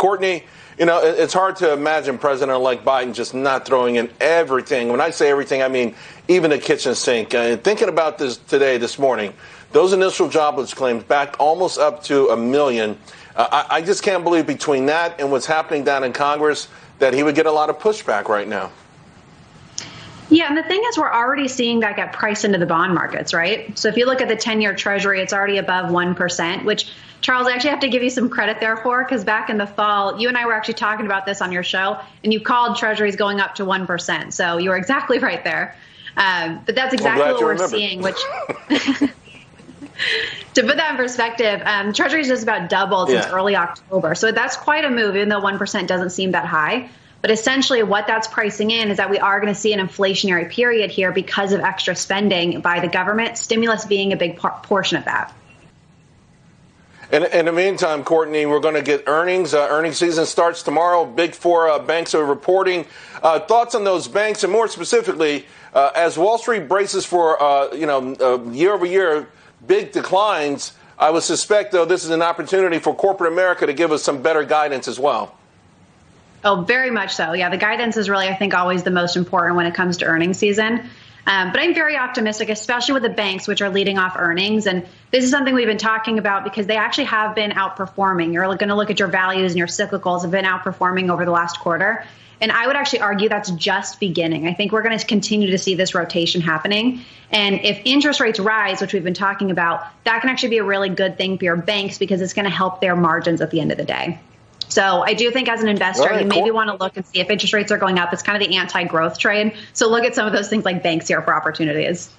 Courtney, you know, it's hard to imagine President-elect Biden just not throwing in everything. When I say everything, I mean even the kitchen sink. Thinking about this today, this morning, those initial jobless claims back almost up to a million. Uh, I, I just can't believe between that and what's happening down in Congress that he would get a lot of pushback right now. Yeah, and the thing is, we're already seeing that get priced into the bond markets, right? So if you look at the 10 year Treasury, it's already above 1%, which, Charles, I actually have to give you some credit there for, because back in the fall, you and I were actually talking about this on your show, and you called Treasuries going up to 1%. So you were exactly right there. Um, but that's exactly what we're seeing, which. to put that in perspective, um, Treasuries just about doubled yeah. since early October. So that's quite a move, even though 1% doesn't seem that high. But essentially, what that's pricing in is that we are going to see an inflationary period here because of extra spending by the government, stimulus being a big portion of that. In, in, the meantime, Courtney, we're going to get earnings. Uh, earnings season starts tomorrow. Big four uh, banks are reporting. Uh, thoughts on those banks, and more specifically, uh, as Wall Street braces for uh, you know uh, year over year big declines, I would suspect though this is an opportunity for corporate America to give us some better guidance as well. Oh, very much so. Yeah, the guidance is really, I think, always the most important when it comes to earnings season. Um, but I'm very optimistic, especially with the banks, which are leading off earnings. And this is something we've been talking about because they actually have been outperforming. You're going to look at your values and your cyclicals have been outperforming over the last quarter. And I would actually argue that's just beginning. I think we're going to continue to see this rotation happening. And if interest rates rise, which we've been talking about, that can actually be a really good thing for your banks because it's going to help their margins at the end of the day. So I do think as an investor, right, you maybe cool. want to look and see if interest rates are going up. It's kind of the anti-growth trade. So look at some of those things like banks here for opportunities.